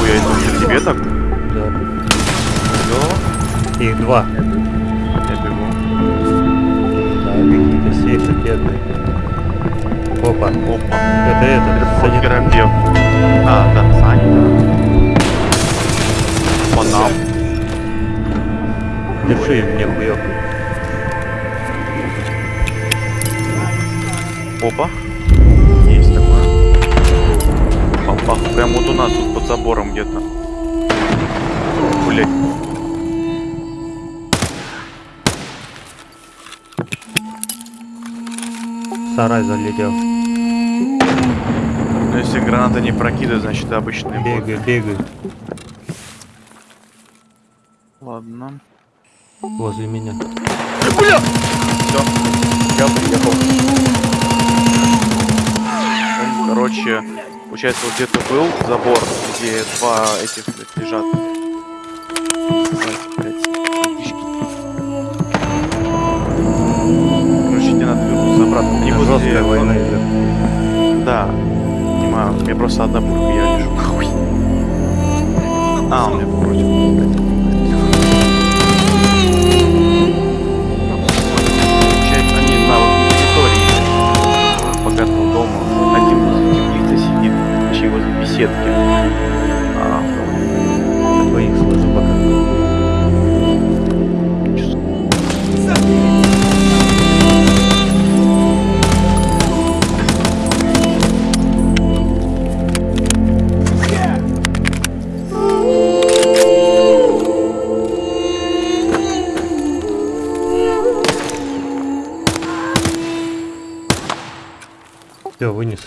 Ой, а это уже тебе так? Да. Клево. Их два. Я бегу. Да, какие-то сейфы бедные. Опа. Опа. Это это. Это санит... А, да, Саня. По нам. Держи мне хуёк. Опа. Папа, прям вот у нас тут под забором где-то. Блять. Сарай залетел. Ну если граната не прокидывает, значит обычный бот. Бегай, бегай. Ладно. Возле меня. Все. Я приехал. Получается, вот где-то был забор, где два этих лежат. Короче, тебе надо вернуться обратно. Они возле... Жесткая война идет. Да. Понимаю. У меня просто одна пулька, я лежу. А, он меня беседки. А, Двоих слышу пока. вынес.